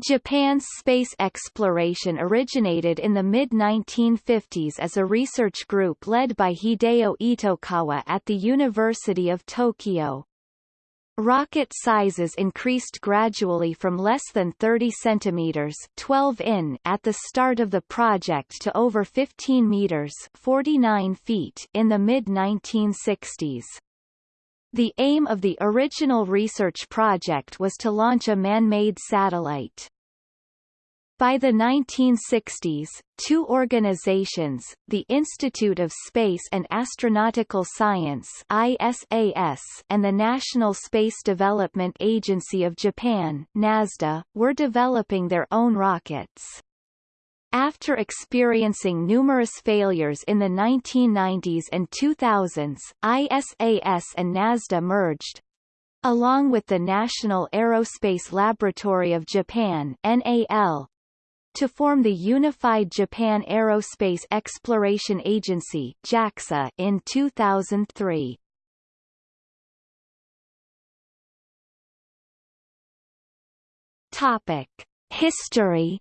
Japan's space exploration originated in the mid-1950s as a research group led by Hideo Itokawa at the University of Tokyo. Rocket sizes increased gradually from less than 30 centimeters 12 in at the start of the project to over 15 meters 49 feet in the mid-1960s. The aim of the original research project was to launch a man-made satellite. By the 1960s, two organizations, the Institute of Space and Astronautical Science ISAS and the National Space Development Agency of Japan NASDA, were developing their own rockets. After experiencing numerous failures in the 1990s and 2000s, ISAS and NASDA merged, along with the National Aerospace Laboratory of Japan NAL, to form the Unified Japan Aerospace Exploration Agency JAXA in 2003. Topic: History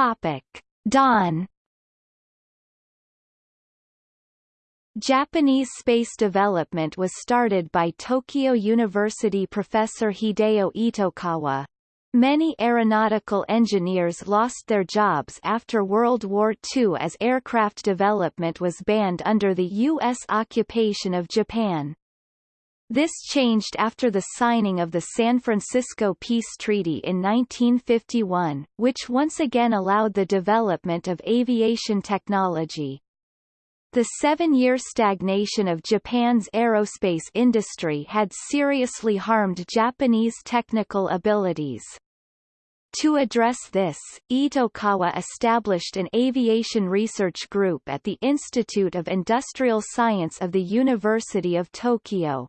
Topic: Japanese space development was started by Tokyo University professor Hideo Itokawa. Many aeronautical engineers lost their jobs after World War II as aircraft development was banned under the U.S. occupation of Japan. This changed after the signing of the San Francisco Peace Treaty in 1951, which once again allowed the development of aviation technology. The seven-year stagnation of Japan's aerospace industry had seriously harmed Japanese technical abilities. To address this, Itokawa established an aviation research group at the Institute of Industrial Science of the University of Tokyo.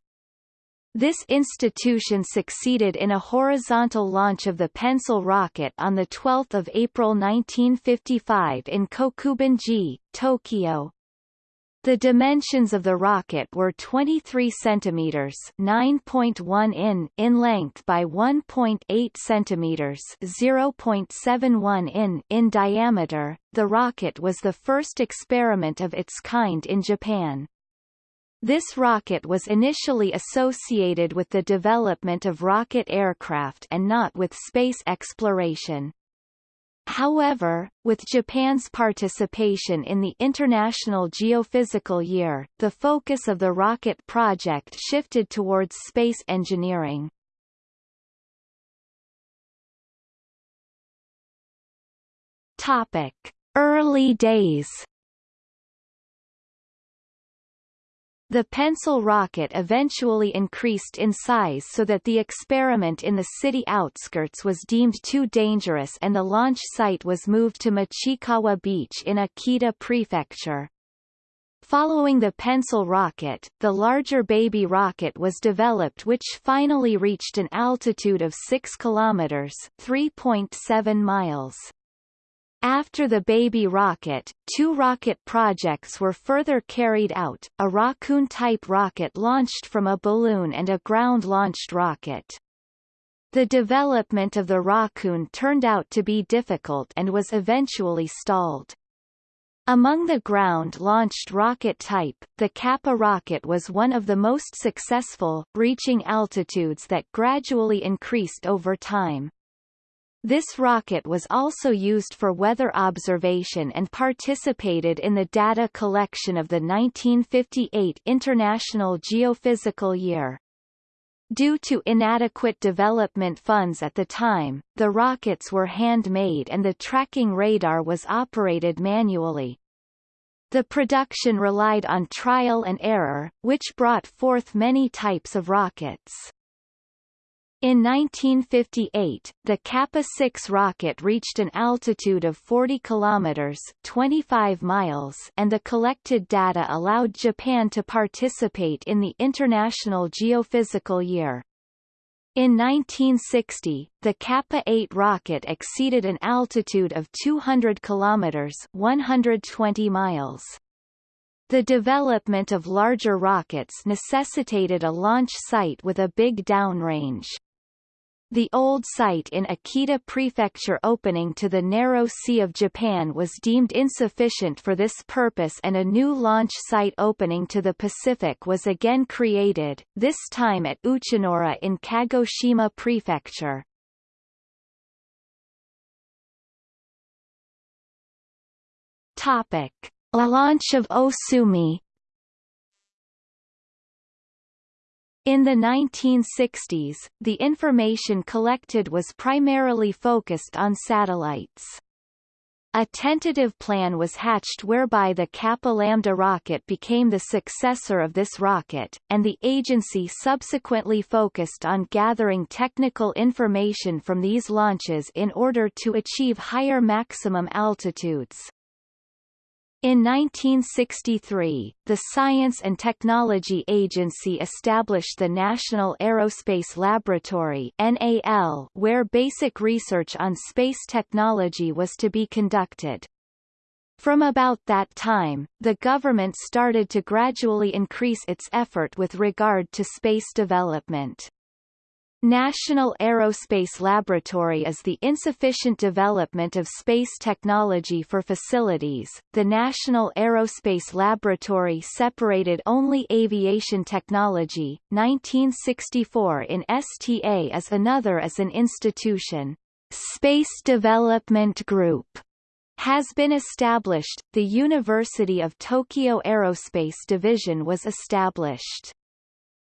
This institution succeeded in a horizontal launch of the Pencil rocket on 12 April 1955 in Kokubunji, Tokyo. The dimensions of the rocket were 23 centimeters (9.1 in) in length by 1.8 centimeters (0.71 in) in diameter. The rocket was the first experiment of its kind in Japan. This rocket was initially associated with the development of rocket aircraft and not with space exploration. However, with Japan's participation in the International Geophysical Year, the focus of the rocket project shifted towards space engineering. Topic: Early days The pencil rocket eventually increased in size so that the experiment in the city outskirts was deemed too dangerous and the launch site was moved to Michikawa Beach in Akita Prefecture. Following the pencil rocket, the larger baby rocket was developed which finally reached an altitude of 6 kilometers, 3.7 miles. After the Baby rocket, two rocket projects were further carried out, a Rockoon-type rocket launched from a balloon and a ground-launched rocket. The development of the Rockoon turned out to be difficult and was eventually stalled. Among the ground-launched rocket type, the Kappa rocket was one of the most successful, reaching altitudes that gradually increased over time. This rocket was also used for weather observation and participated in the data collection of the 1958 International Geophysical Year. Due to inadequate development funds at the time, the rockets were handmade and the tracking radar was operated manually. The production relied on trial and error, which brought forth many types of rockets. In 1958, the Kappa-6 rocket reached an altitude of 40 kilometers (25 miles), and the collected data allowed Japan to participate in the International Geophysical Year. In 1960, the Kappa-8 rocket exceeded an altitude of 200 kilometers (120 miles). The development of larger rockets necessitated a launch site with a big downrange. The old site in Akita Prefecture opening to the narrow Sea of Japan was deemed insufficient for this purpose and a new launch site opening to the Pacific was again created, this time at Uchinoura in Kagoshima Prefecture. Topic. launch of Osumi In the 1960s, the information collected was primarily focused on satellites. A tentative plan was hatched whereby the Kappa Lambda rocket became the successor of this rocket, and the agency subsequently focused on gathering technical information from these launches in order to achieve higher maximum altitudes. In 1963, the Science and Technology Agency established the National Aerospace Laboratory NAL, where basic research on space technology was to be conducted. From about that time, the government started to gradually increase its effort with regard to space development. National Aerospace Laboratory is the insufficient development of space technology for facilities. The National Aerospace Laboratory separated only aviation technology. 1964 in STA as another as an institution. Space Development Group has been established. The University of Tokyo Aerospace Division was established.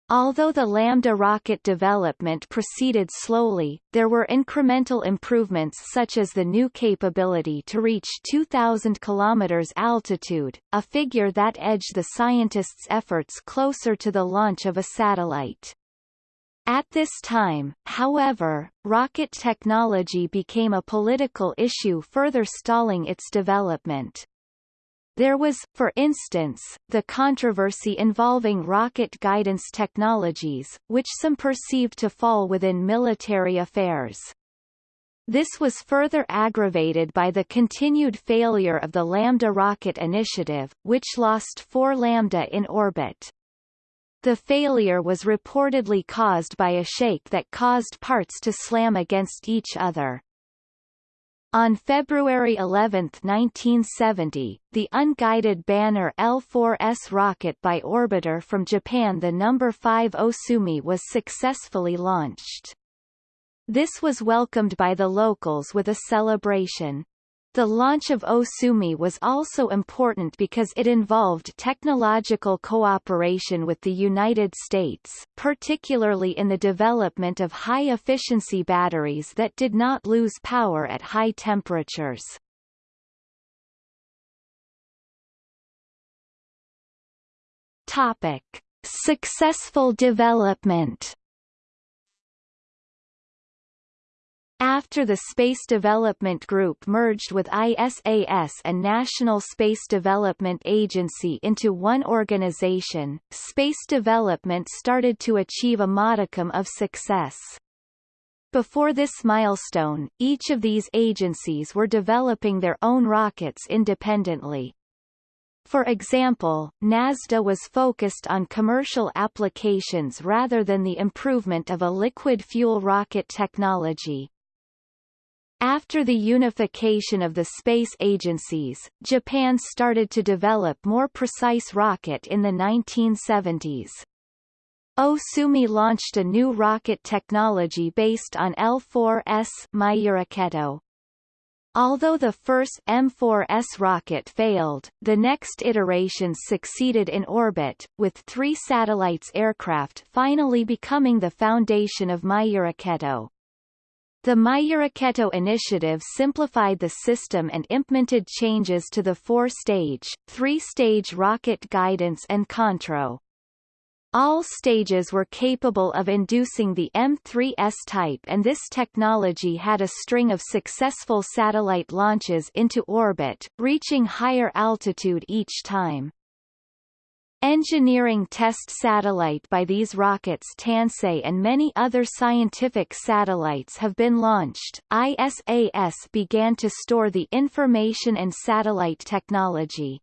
Although the Lambda rocket development proceeded slowly, there were incremental improvements such as the new capability to reach 2,000 km altitude, a figure that edged the scientists' efforts closer to the launch of a satellite. At this time, however, rocket technology became a political issue further stalling its development. There was, for instance, the controversy involving rocket guidance technologies, which some perceived to fall within military affairs. This was further aggravated by the continued failure of the Lambda rocket initiative, which lost four Lambda in orbit. The failure was reportedly caused by a shake that caused parts to slam against each other. On February 11, 1970, the unguided Banner L4S rocket by orbiter from Japan the No. 5 Osumi was successfully launched. This was welcomed by the locals with a celebration. The launch of Osumi was also important because it involved technological cooperation with the United States, particularly in the development of high-efficiency batteries that did not lose power at high temperatures. Topic. Successful development After the Space Development Group merged with ISAS and National Space Development Agency into one organization, space development started to achieve a modicum of success. Before this milestone, each of these agencies were developing their own rockets independently. For example, NASDA was focused on commercial applications rather than the improvement of a liquid fuel rocket technology. After the unification of the space agencies, Japan started to develop more precise rocket in the 1970s. Osumi launched a new rocket technology based on L4S Myuraketo. Although the first M4S rocket failed, the next iterations succeeded in orbit, with three satellites aircraft finally becoming the foundation of Myuraketo. The Myuraketo initiative simplified the system and implemented changes to the four-stage, three-stage rocket guidance and control. All stages were capable of inducing the M3S type and this technology had a string of successful satellite launches into orbit, reaching higher altitude each time. Engineering test satellite by these rockets Tansei and many other scientific satellites have been launched. ISAS began to store the information and satellite technology.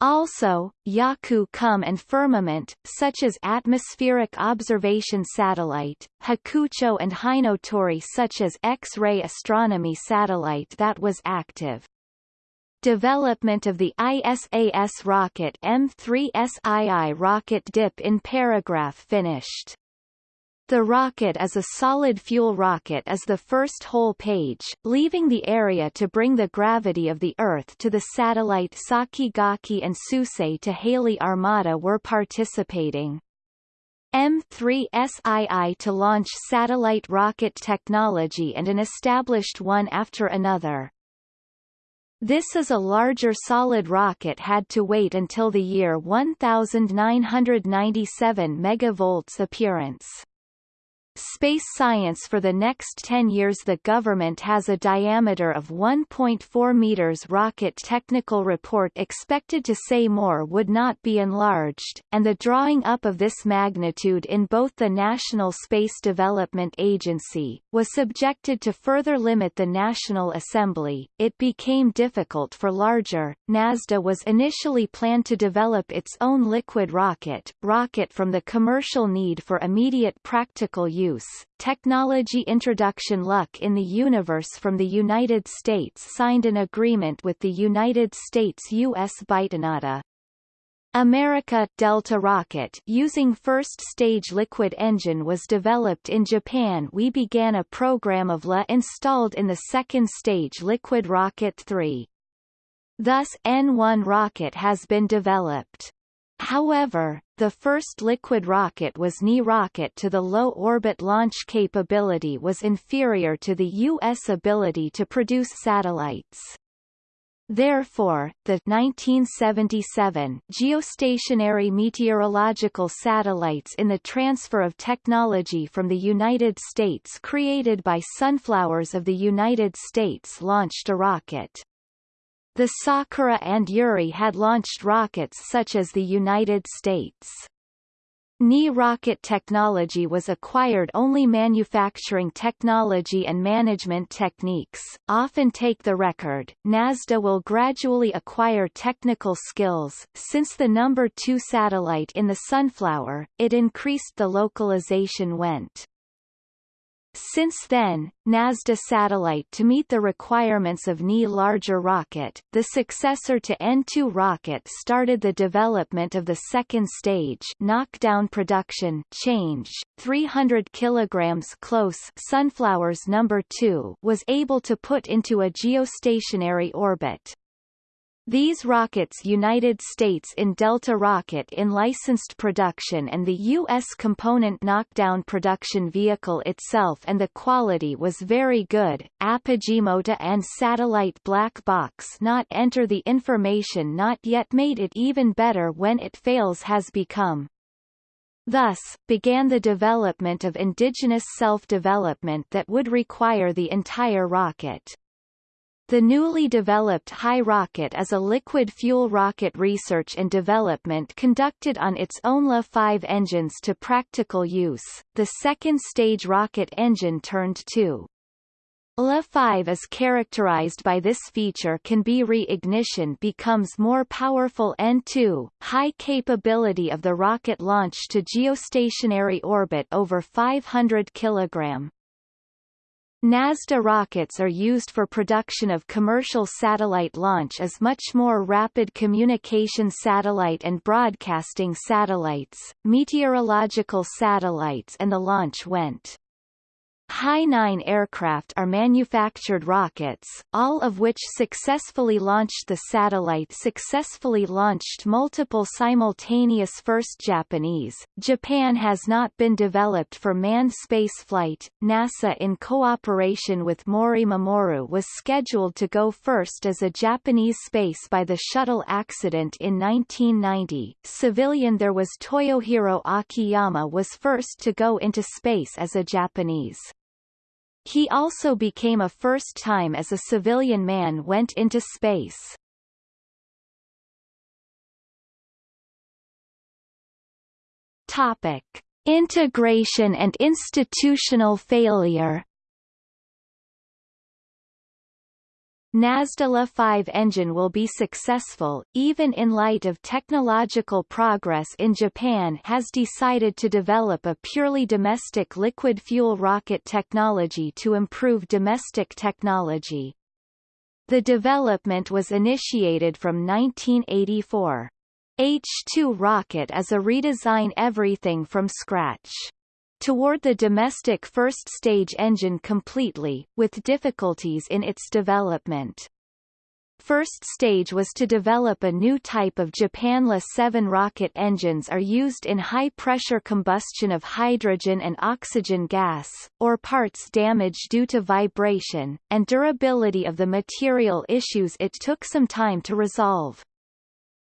Also, Yaku Kum and Firmament, such as Atmospheric Observation Satellite, Hakucho and Hinotori such as X-ray astronomy satellite that was active. Development of the ISAS rocket M3SII rocket dip in paragraph finished. The rocket as a solid-fuel rocket is the first whole page, leaving the area to bring the gravity of the Earth to the satellite Sakigake and Suisei to Halley Armada were participating. M3SII to launch satellite rocket technology and an established one after another. This is a larger solid rocket had to wait until the year 1997 megavolts appearance. Space science for the next 10 years The government has a diameter of 1.4 meters rocket technical report expected to say more would not be enlarged, and the drawing up of this magnitude in both the National Space Development Agency, was subjected to further limit the National Assembly. It became difficult for larger. NASDA was initially planned to develop its own liquid rocket, rocket from the commercial need for immediate practical use use. Technology Introduction Luck in the Universe from the United States signed an agreement with the United States U.S. Bytonata. America Delta rocket using first-stage liquid engine was developed in Japan we began a program of LA installed in the second-stage liquid rocket 3. Thus N1 rocket has been developed. However, the first liquid rocket was Ni rocket to the low-orbit launch capability was inferior to the U.S. ability to produce satellites. Therefore, the 1977 geostationary meteorological satellites in the transfer of technology from the United States created by Sunflowers of the United States launched a rocket. The Sakura and Yuri had launched rockets such as the United States. Ni rocket technology was acquired only manufacturing technology and management techniques, often take the record. NASDA will gradually acquire technical skills. Since the number 2 satellite in the Sunflower, it increased the localization went. Since then, NASDA satellite to meet the requirements of Ni larger rocket, the successor to N2 rocket started the development of the second stage knockdown production change, 300 kilograms close Sunflowers number 2 was able to put into a geostationary orbit. These rockets United States in Delta Rocket in licensed production and the U.S. component knockdown production vehicle itself and the quality was very good. Apogee-Mota and satellite black box not enter the information not yet made it even better when it fails has become. Thus, began the development of indigenous self-development that would require the entire rocket. The newly developed High rocket is a liquid fuel rocket research and development conducted on its own La-5 engines to practical use. The second stage rocket engine turned to La-5 is characterized by this feature can be re-ignition becomes more powerful N2, high capability of the rocket launch to geostationary orbit over 500 kg. NASDA rockets are used for production of commercial satellite launch as much more rapid communication satellite and broadcasting satellites, meteorological satellites and the launch went. Hi-9 aircraft are manufactured rockets, all of which successfully launched the satellite successfully launched multiple simultaneous first Japanese. Japan has not been developed for manned spaceflight. NASA in cooperation with Mori Mamoru was scheduled to go first as a Japanese space by the shuttle accident in 1990. Civilian there was Toyohiro Akiyama was first to go into space as a Japanese. He also became a first time as a civilian man went into space. Topic. Integration and institutional failure NASDA 5 engine will be successful, even in light of technological progress in Japan has decided to develop a purely domestic liquid fuel rocket technology to improve domestic technology. The development was initiated from 1984. H-2 rocket is a redesign everything from scratch toward the domestic first-stage engine completely, with difficulties in its development. First stage was to develop a new type of Japan La-7 rocket engines are used in high-pressure combustion of hydrogen and oxygen gas, or parts damage due to vibration, and durability of the material issues it took some time to resolve.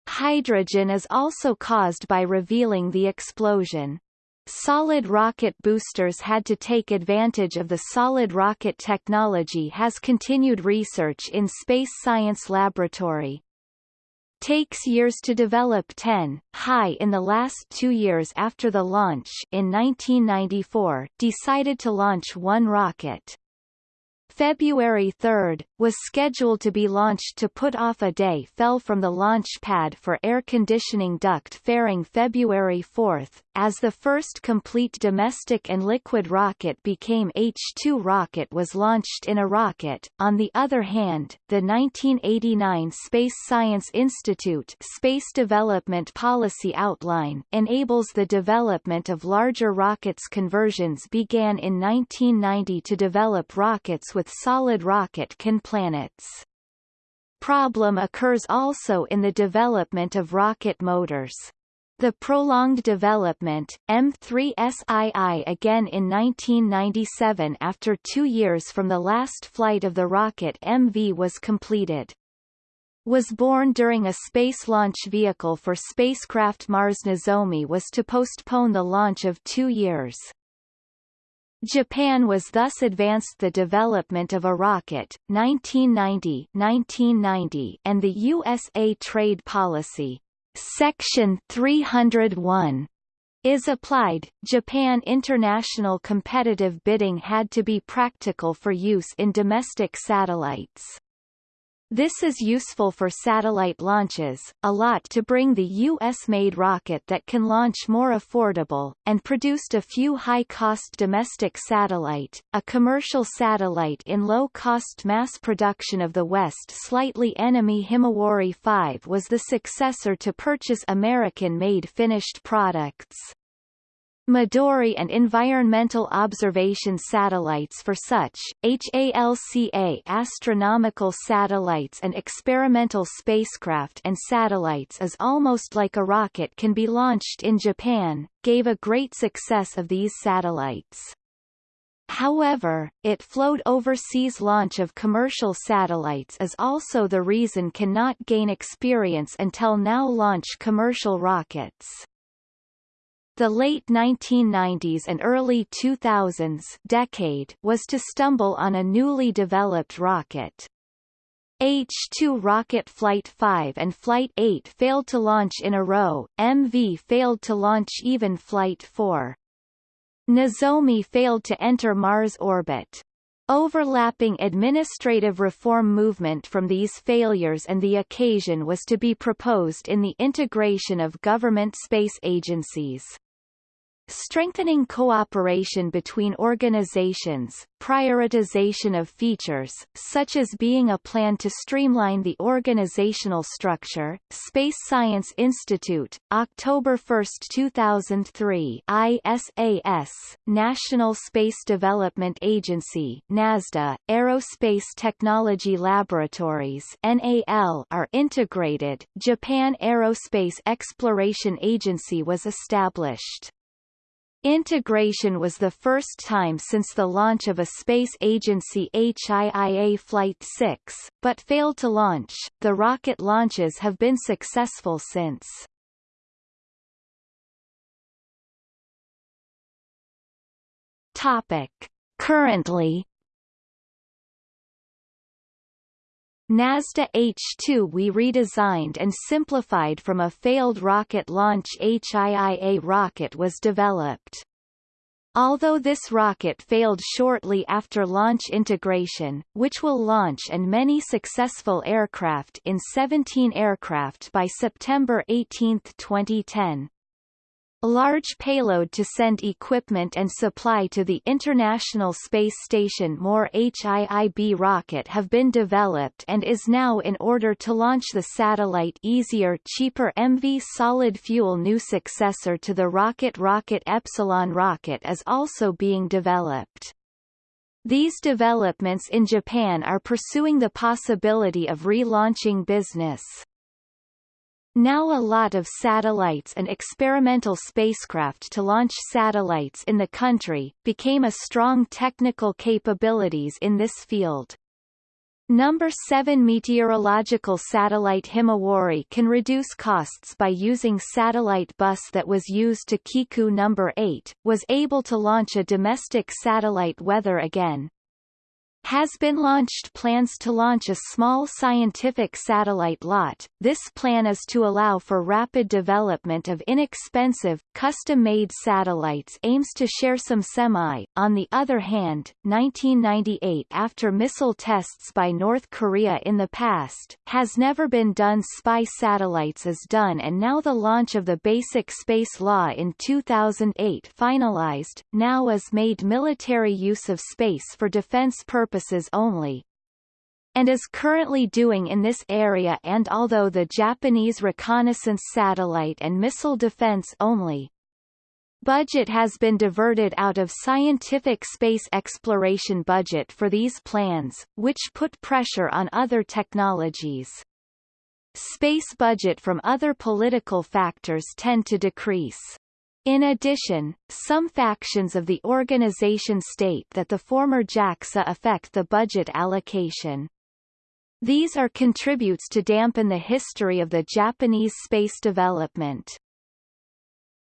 Hydrogen is also caused by revealing the explosion. Solid rocket boosters had to take advantage of the solid rocket technology has continued research in Space Science Laboratory. Takes years to develop 10, high in the last two years after the launch in 1994, decided to launch one rocket. February 3, was scheduled to be launched to put off a day fell from the launch pad for air conditioning duct fairing February 4, as the first complete domestic and liquid rocket became H-2 rocket was launched in a rocket. On the other hand, the 1989 Space Science Institute Space Development Policy Outline enables the development of larger rockets conversions began in 1990 to develop rockets with solid rocket can planets. Problem occurs also in the development of rocket motors. The prolonged development, M3SII again in 1997 after two years from the last flight of the rocket MV was completed. Was born during a space launch vehicle for spacecraft Mars Nozomi was to postpone the launch of two years. Japan was thus advanced the development of a rocket, 1990, 1990 and the USA trade policy. Section 301 is applied, Japan international competitive bidding had to be practical for use in domestic satellites. This is useful for satellite launches, a lot to bring the U.S.-made rocket that can launch more affordable, and produced a few high-cost domestic satellite, a commercial satellite in low-cost mass production of the West slightly enemy Himawari 5 was the successor to purchase American-made finished products. Midori and environmental observation satellites for such, HALCA astronomical satellites and experimental spacecraft and satellites is almost like a rocket can be launched in Japan, gave a great success of these satellites. However, it flowed overseas launch of commercial satellites is also the reason cannot gain experience until now launch commercial rockets. The late 1990s and early 2000s decade was to stumble on a newly developed rocket. H-2 rocket Flight 5 and Flight 8 failed to launch in a row, MV failed to launch even Flight 4. Nozomi failed to enter Mars orbit. Overlapping administrative reform movement from these failures and the occasion was to be proposed in the integration of government space agencies. Strengthening cooperation between organizations, prioritization of features, such as being a plan to streamline the organizational structure, Space Science Institute, October 1, 2003 ISAS, National Space Development Agency NASDA, Aerospace Technology Laboratories NAL are integrated, Japan Aerospace Exploration Agency was established. Integration was the first time since the launch of a space agency HIIA Flight 6, but failed to launch. The rocket launches have been successful since. Topic. Currently NASDA H-2 we redesigned and simplified from a failed rocket launch HIIA rocket was developed. Although this rocket failed shortly after launch integration, which will launch and many successful aircraft in 17 aircraft by September 18, 2010. A large payload to send equipment and supply to the International Space Station more HIIB rocket have been developed and is now in order to launch the satellite easier cheaper MV solid fuel new successor to the rocket Rocket Epsilon rocket is also being developed. These developments in Japan are pursuing the possibility of relaunching business. Now a lot of satellites and experimental spacecraft to launch satellites in the country, became a strong technical capabilities in this field. Number 7 meteorological satellite Himawari can reduce costs by using satellite bus that was used to Kiku number 8, was able to launch a domestic satellite weather again, has been launched plans to launch a small scientific satellite lot. This plan is to allow for rapid development of inexpensive, custom-made satellites aims to share some semi. On the other hand, 1998 after missile tests by North Korea in the past, has never been done spy satellites is done and now the launch of the Basic Space Law in 2008 finalized, now is made military use of space for defense purposes purposes only, and is currently doing in this area and although the Japanese reconnaissance satellite and missile defense only, budget has been diverted out of scientific space exploration budget for these plans, which put pressure on other technologies. Space budget from other political factors tend to decrease. In addition, some factions of the organization state that the former JAXA affect the budget allocation. These are contributes to dampen the history of the Japanese space development.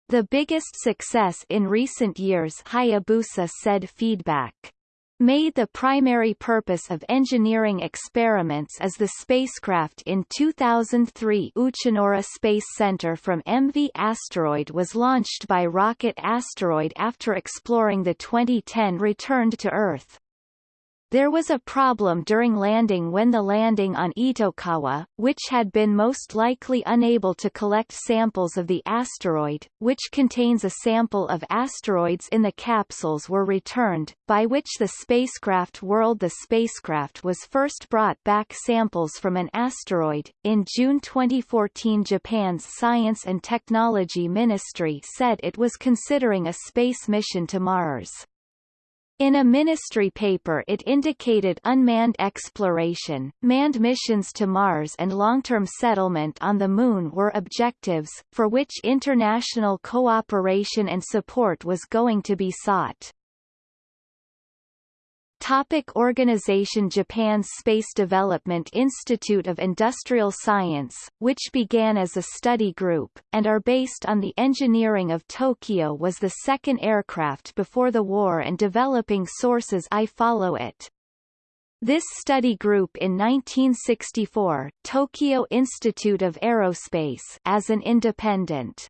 The biggest success in recent years Hayabusa said feedback made the primary purpose of engineering experiments as the spacecraft in 2003 Uchinoura Space Center from MV Asteroid was launched by rocket Asteroid after exploring the 2010 returned to Earth. There was a problem during landing when the landing on Itokawa, which had been most likely unable to collect samples of the asteroid, which contains a sample of asteroids in the capsules were returned, by which the spacecraft whirled the spacecraft was first brought back samples from an asteroid. In June 2014 Japan's Science and Technology Ministry said it was considering a space mission to Mars. In a ministry paper it indicated unmanned exploration, manned missions to Mars and long-term settlement on the Moon were objectives, for which international cooperation and support was going to be sought. Topic organization Japan's Space Development Institute of Industrial Science, which began as a study group, and are based on the engineering of Tokyo was the second aircraft before the war and developing sources I follow it. This study group in 1964, Tokyo Institute of Aerospace as an independent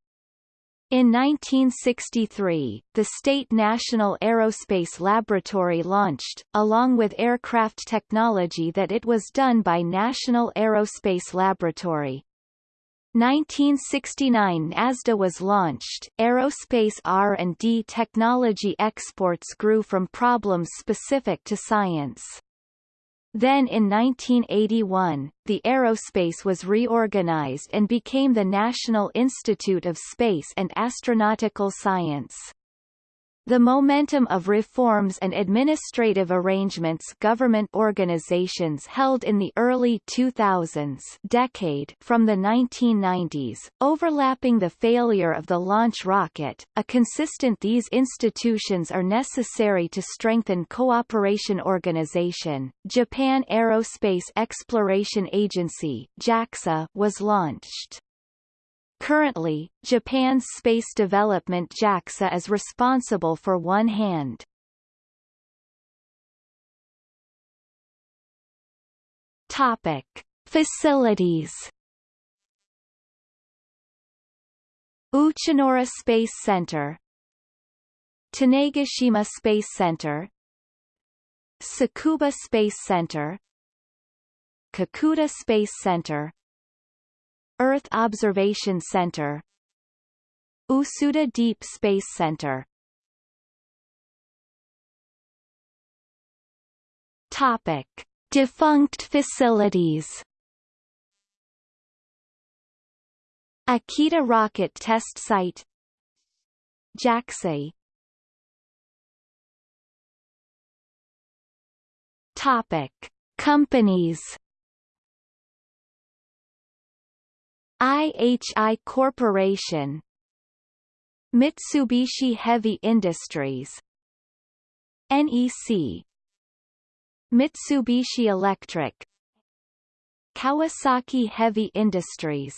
in 1963, the State National Aerospace Laboratory launched, along with aircraft technology that it was done by National Aerospace Laboratory. 1969 NASDA was launched. Aerospace R&D technology exports grew from problems specific to science. Then in 1981, the aerospace was reorganized and became the National Institute of Space and Astronautical Science. The momentum of reforms and administrative arrangements government organizations held in the early 2000s decade from the 1990s, overlapping the failure of the launch rocket, a consistent these institutions are necessary to strengthen cooperation organization. Japan Aerospace Exploration Agency JAXA was launched. Currently, Japan's space development JAXA is responsible for one hand. Topic: Facilities. Uchinoura Space Center Tanegashima Space Center Tsukuba Space Center Kakuda Space Center Earth Observation Center. Usuda Deep Space Center. Topic. Defunct facilities. Akita Rocket Test Site. JAXA Topic. Companies IHI Corporation Mitsubishi Heavy Industries NEC Mitsubishi Electric Kawasaki Heavy Industries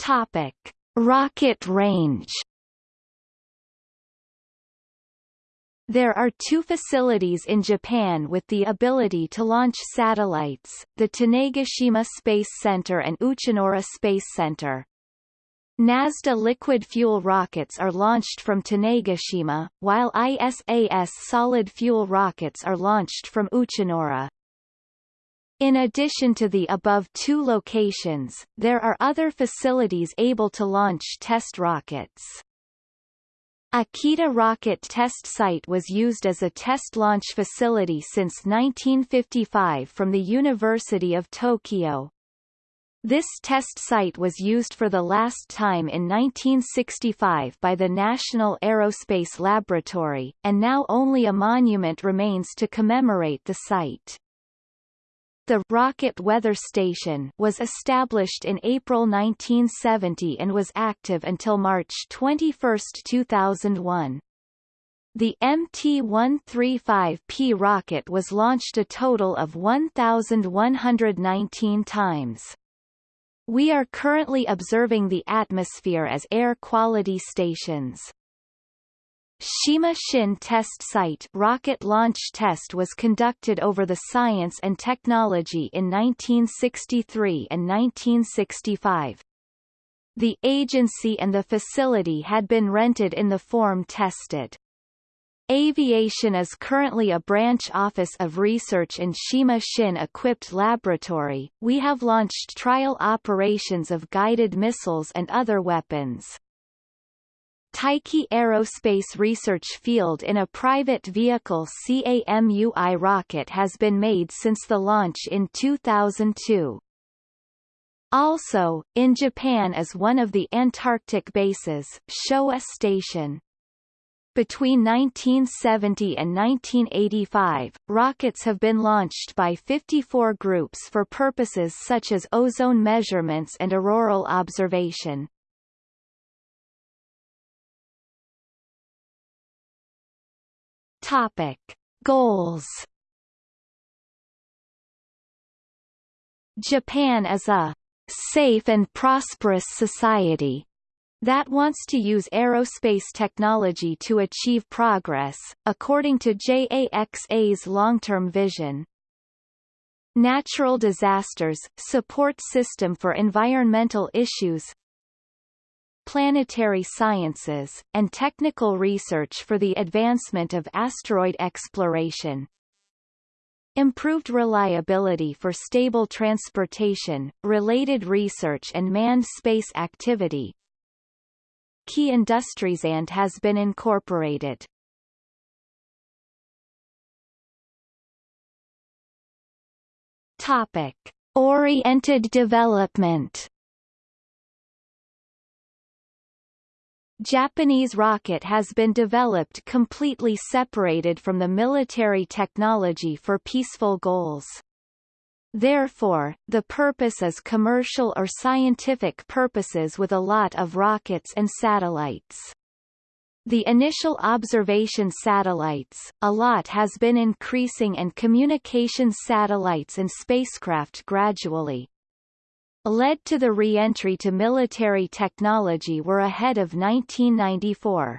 Topic. Rocket range There are two facilities in Japan with the ability to launch satellites, the Tanegashima Space Center and Uchinoura Space Center. NASDA liquid fuel rockets are launched from Tanegashima, while ISAS solid fuel rockets are launched from Uchinoura. In addition to the above two locations, there are other facilities able to launch test rockets. Akita Rocket Test Site was used as a test launch facility since 1955 from the University of Tokyo. This test site was used for the last time in 1965 by the National Aerospace Laboratory, and now only a monument remains to commemorate the site. The Rocket Weather Station was established in April 1970 and was active until March 21, 2001. The MT-135P rocket was launched a total of 1,119 times. We are currently observing the atmosphere as air quality stations. Shima Shin Test Site rocket launch test was conducted over the Science and Technology in 1963 and 1965. The agency and the facility had been rented in the form tested. Aviation is currently a branch office of research in Shima Shin equipped laboratory. We have launched trial operations of guided missiles and other weapons. Taiki Aerospace Research Field in a private vehicle CAMUI rocket has been made since the launch in 2002. Also, in Japan is one of the Antarctic bases, Showa Station. Between 1970 and 1985, rockets have been launched by 54 groups for purposes such as ozone measurements and auroral observation. Topic. Goals Japan is a safe and prosperous society that wants to use aerospace technology to achieve progress, according to JAXA's long-term vision. Natural disasters, support system for environmental issues planetary sciences, and technical research for the advancement of asteroid exploration improved reliability for stable transportation, related research and manned space activity, key industries and has been incorporated. Topic. Oriented development Japanese rocket has been developed completely separated from the military technology for peaceful goals. Therefore, the purpose is commercial or scientific purposes with a lot of rockets and satellites. The initial observation satellites, a lot has been increasing and communication satellites and spacecraft gradually. Led to the re-entry to military technology were ahead of 1994.